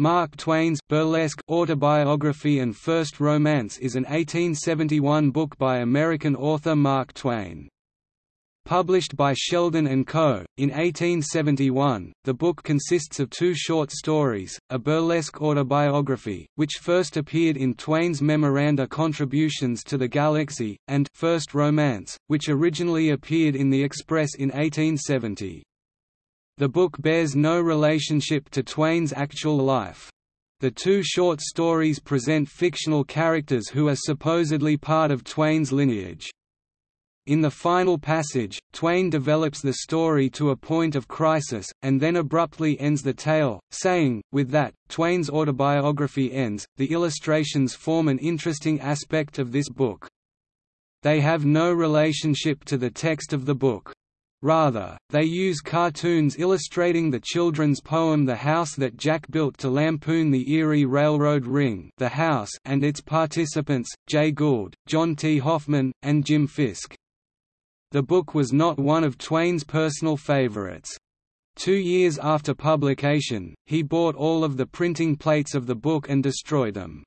Mark Twain's burlesque autobiography and first romance is an 1871 book by American author Mark Twain. Published by Sheldon & Co., in 1871, the book consists of two short stories, a burlesque autobiography, which first appeared in Twain's Memoranda Contributions to the Galaxy, and First Romance, which originally appeared in The Express in 1870. The book bears no relationship to Twain's actual life. The two short stories present fictional characters who are supposedly part of Twain's lineage. In the final passage, Twain develops the story to a point of crisis, and then abruptly ends the tale, saying, with that, Twain's autobiography ends. The illustrations form an interesting aspect of this book. They have no relationship to the text of the book. Rather, they use cartoons illustrating the children's poem The House That Jack Built to lampoon the Erie Railroad Ring the house and its participants, Jay Gould, John T. Hoffman, and Jim Fisk. The book was not one of Twain's personal favorites. Two years after publication, he bought all of the printing plates of the book and destroyed them.